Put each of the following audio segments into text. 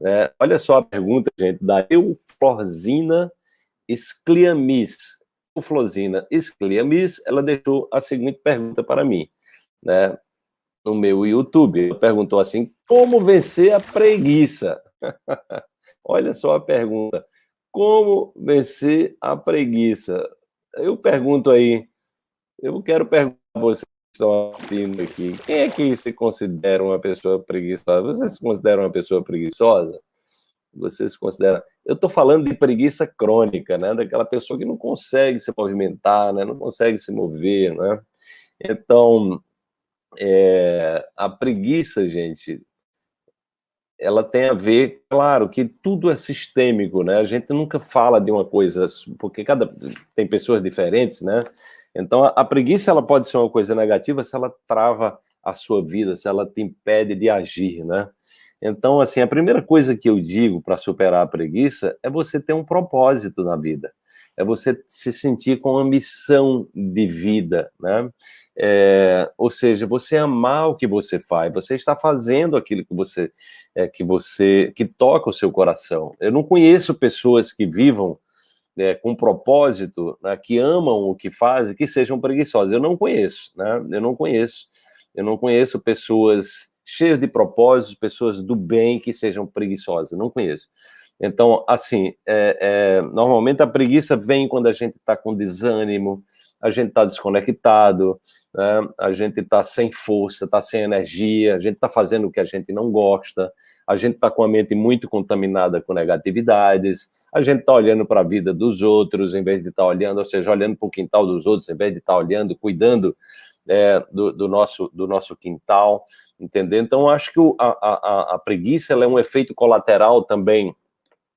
É, olha só a pergunta, gente, da Euflozina Scliamis. Euflozina Scliamis, ela deixou a seguinte pergunta para mim, né, no meu YouTube. Ela perguntou assim, como vencer a preguiça? olha só a pergunta, como vencer a preguiça? Eu pergunto aí, eu quero perguntar a vocês estão aqui, quem é que se considera uma pessoa preguiçosa? Vocês se consideram uma pessoa preguiçosa? Vocês se consideram... Eu estou falando de preguiça crônica, né? Daquela pessoa que não consegue se movimentar, né? Não consegue se mover, né? Então, é... a preguiça, gente, ela tem a ver, claro, que tudo é sistêmico, né? A gente nunca fala de uma coisa, porque cada tem pessoas diferentes, né? Então, a, a, preguiça ela pode ser uma coisa negativa se ela trava a sua vida, se ela te impede de agir, né? Então, assim, a primeira coisa que eu digo para superar a preguiça é você ter um propósito na vida, é você se sentir com uma missão de vida, né? É, ou seja, você amar o que você faz, você está fazendo aquilo que você, é, que você, que toca o seu coração. Eu não conheço pessoas que vivam é, com propósito, né, que amam o que fazem, que sejam preguiçosas. Eu não conheço, né? Eu não conheço. Eu não conheço pessoas cheias de propósitos, pessoas do bem que sejam preguiçosas. Não conheço. Então, assim, é, é, normalmente a preguiça vem quando a gente está com desânimo, a gente está desconectado, né? a gente está sem força, está sem energia, a gente está fazendo o que a gente não gosta, a gente está com a mente muito contaminada com negatividades, a gente está olhando para a vida dos outros, em vez de estar tá olhando, ou seja, olhando para o quintal dos outros, em vez de estar tá olhando, cuidando é, do, do, nosso, do nosso quintal, entendeu? Então, acho que o, a, a, a preguiça é um efeito colateral também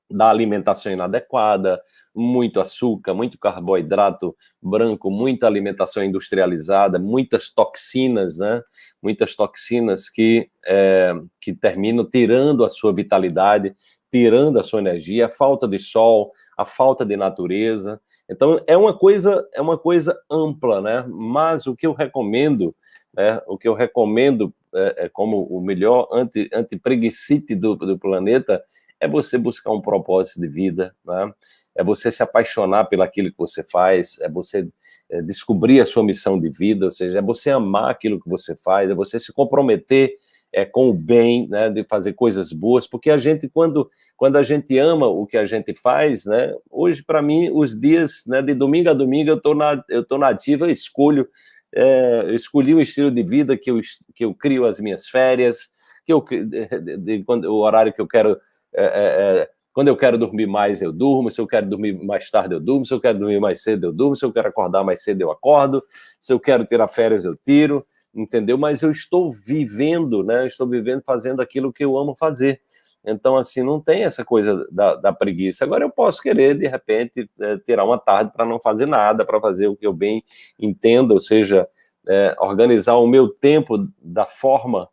da alimentação inadequada, muito açúcar, muito carboidrato branco, muita alimentação industrializada, muitas toxinas, né? Muitas toxinas que, é, que terminam tirando a sua vitalidade, tirando a sua energia, a falta de sol, a falta de natureza. Então, é uma coisa, é uma coisa ampla, né? Mas o que eu recomendo, né? o que eu recomendo é, é como o melhor anti, anti-preguicite do, do planeta é você buscar um propósito de vida, né? é você se apaixonar pelo aquilo que você faz, é você é, descobrir a sua missão de vida, ou seja, é você amar aquilo que você faz, é você se comprometer é, com o bem, né, de fazer coisas boas, porque a gente, quando, quando a gente ama o que a gente faz, né, hoje, para mim, os dias, né, de domingo a domingo, eu estou na, eu na ativa, eu escolho, é, eu escolhi um estilo de vida que eu, que eu crio as minhas férias, que eu, de, de, quando, o horário que eu quero é, é, é, quando eu quero dormir mais, eu durmo. Se eu quero dormir mais tarde, eu durmo. Se eu quero dormir mais cedo, eu durmo. Se eu quero acordar mais cedo, eu acordo. Se eu quero tirar férias, eu tiro. Entendeu? Mas eu estou vivendo, né? Estou vivendo fazendo aquilo que eu amo fazer. Então, assim, não tem essa coisa da, da preguiça. Agora, eu posso querer, de repente, é, tirar uma tarde para não fazer nada, para fazer o que eu bem entendo, ou seja, é, organizar o meu tempo da forma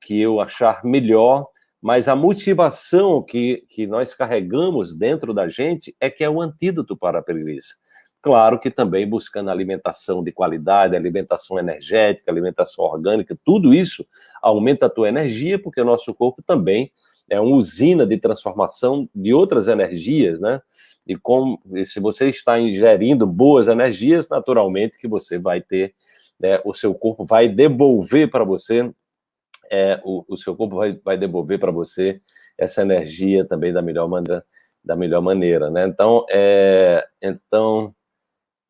que eu achar melhor, mas a motivação que, que nós carregamos dentro da gente é que é o antídoto para a preguiça. Claro que também buscando alimentação de qualidade, alimentação energética, alimentação orgânica, tudo isso aumenta a tua energia, porque o nosso corpo também é uma usina de transformação de outras energias, né? E, com, e se você está ingerindo boas energias, naturalmente que você vai ter, né, o seu corpo vai devolver para você é, o, o seu corpo vai, vai devolver para você essa energia também da melhor maneira, da melhor maneira, né? Então, é, então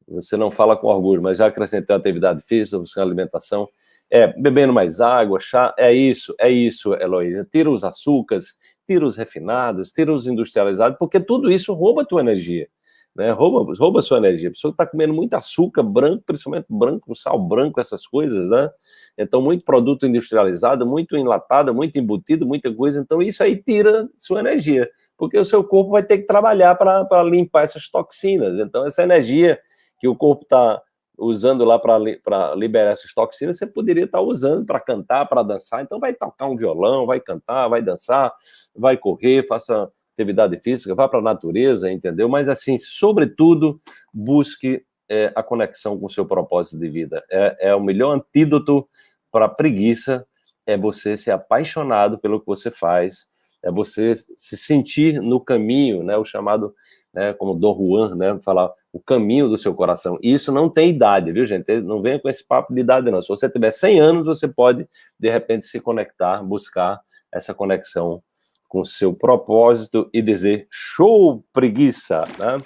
você não fala com orgulho, mas já acrescentou atividade física, buscando alimentação, é, bebendo mais água, chá, é isso, é isso, Heloísa. Tira os açúcares, tira os refinados, tira os industrializados, porque tudo isso rouba a tua energia né? Rouba, rouba sua energia. A pessoa está comendo muito açúcar branco, principalmente branco, sal branco, essas coisas, né? Então, muito produto industrializado, muito enlatado, muito embutido, muita coisa. Então, isso aí tira sua energia, porque o seu corpo vai ter que trabalhar para limpar essas toxinas. Então, essa energia que o corpo está usando lá para liberar essas toxinas, você poderia estar tá usando para cantar, para dançar. Então, vai tocar um violão, vai cantar, vai dançar, vai correr, faça atividade física, vá para a natureza, entendeu? Mas, assim, sobretudo, busque é, a conexão com o seu propósito de vida. É, é o melhor antídoto para a preguiça, é você ser apaixonado pelo que você faz, é você se sentir no caminho, né, o chamado, né, como Dom Juan, né, falar o caminho do seu coração. E isso não tem idade, viu, gente? Não venha com esse papo de idade, não. Se você tiver 100 anos, você pode, de repente, se conectar, buscar essa conexão com seu propósito e dizer show preguiça, né?